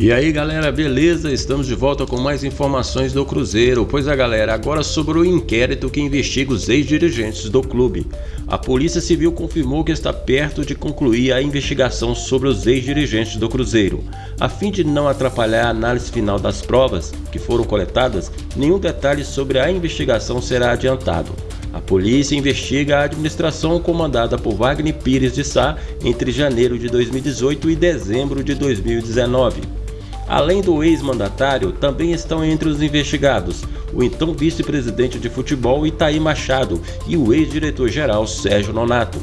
E aí galera, beleza? Estamos de volta com mais informações do Cruzeiro. Pois é galera, agora sobre o inquérito que investiga os ex-dirigentes do clube. A Polícia Civil confirmou que está perto de concluir a investigação sobre os ex-dirigentes do Cruzeiro. A fim de não atrapalhar a análise final das provas que foram coletadas, nenhum detalhe sobre a investigação será adiantado. A polícia investiga a administração comandada por Wagner Pires de Sá entre janeiro de 2018 e dezembro de 2019. Além do ex-mandatário, também estão entre os investigados o então vice-presidente de futebol Itaí Machado e o ex-diretor-geral Sérgio Nonato.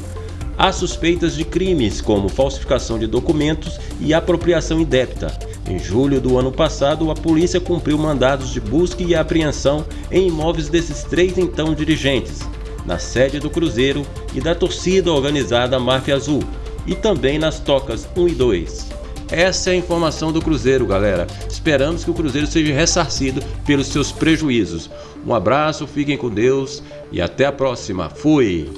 Há suspeitas de crimes como falsificação de documentos e apropriação indébita. Em julho do ano passado, a polícia cumpriu mandados de busca e apreensão em imóveis desses três então dirigentes, na sede do Cruzeiro e da torcida organizada Máfia Azul, e também nas tocas 1 e 2. Essa é a informação do Cruzeiro, galera. Esperamos que o Cruzeiro seja ressarcido pelos seus prejuízos. Um abraço, fiquem com Deus e até a próxima. Fui!